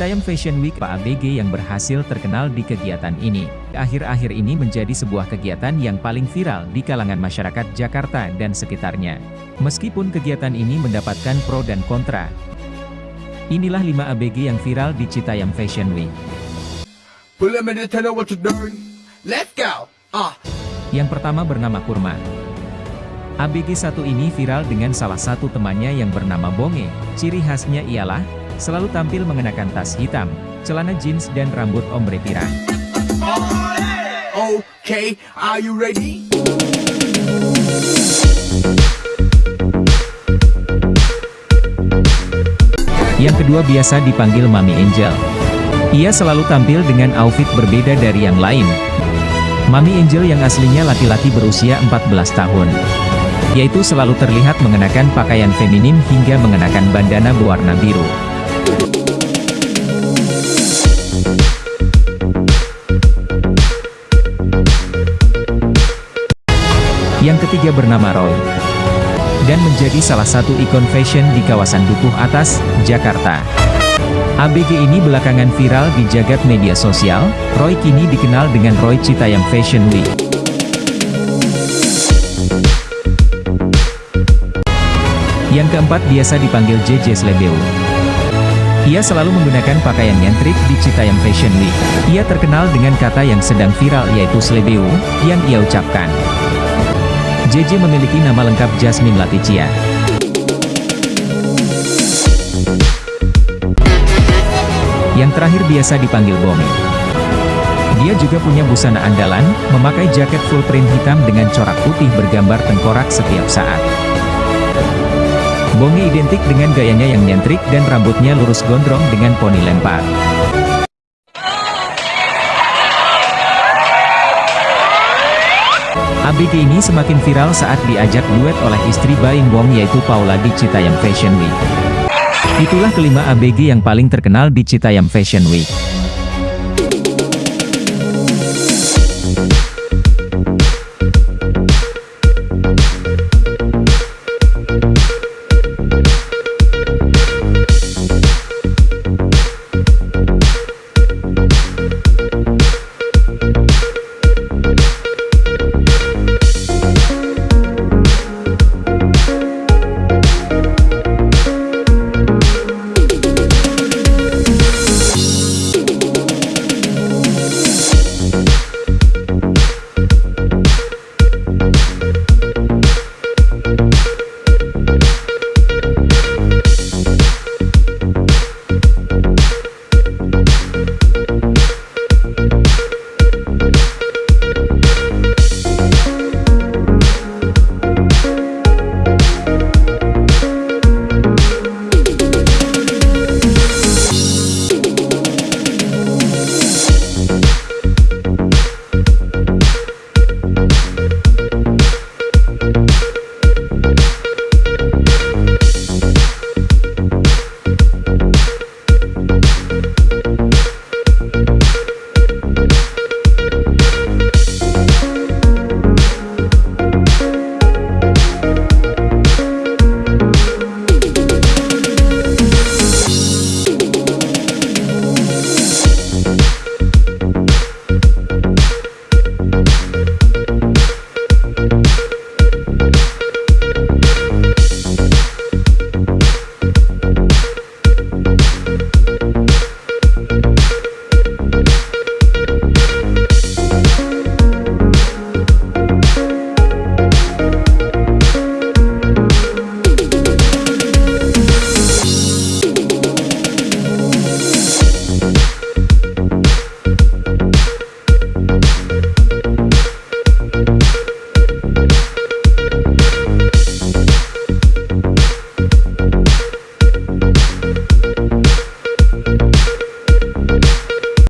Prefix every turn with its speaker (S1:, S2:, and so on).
S1: Citayam Fashion Week Pak ABG yang berhasil terkenal di kegiatan ini. Akhir-akhir ini menjadi sebuah kegiatan yang paling viral di kalangan masyarakat Jakarta dan sekitarnya. Meskipun kegiatan ini mendapatkan pro dan kontra. Inilah 5 ABG yang viral di Citayam Fashion Week.
S2: Let's go. Ah.
S1: Yang pertama bernama Kurma. ABG 1 ini viral dengan salah satu temannya yang bernama Bonge. Ciri khasnya ialah, selalu tampil mengenakan tas hitam, celana jeans dan rambut ombre pirang.
S2: Okay, are you ready?
S1: Yang kedua biasa dipanggil Mami Angel. Ia selalu tampil dengan outfit berbeda dari yang lain. Mami Angel yang aslinya laki-laki berusia 14 tahun. Yaitu selalu terlihat mengenakan pakaian feminim hingga mengenakan bandana berwarna biru. Yang ketiga bernama Roy. Dan menjadi salah satu ikon fashion di kawasan Dukuh Atas, Jakarta. ABG ini belakangan viral di jagat media sosial, Roy kini dikenal dengan Roy Citayam Fashion Week. Yang keempat biasa dipanggil JJ Slebeu. Ia selalu menggunakan pakaian nyentrik di Citayam Fashion Week. Ia terkenal dengan kata yang sedang viral yaitu Slebeu, yang ia ucapkan. JJ memiliki nama lengkap Jasmine Laticia. Yang terakhir biasa dipanggil Bonge. Dia juga punya busana andalan, memakai jaket full print hitam dengan corak putih bergambar tengkorak setiap saat. Bonge identik dengan gayanya yang nyentrik dan rambutnya lurus gondrong dengan poni lempar. ABG ini semakin viral saat diajak duet oleh istri Baim Wong yaitu Paula di Citayam Fashion Week. Itulah kelima ABG yang paling terkenal di Citayam Fashion Week.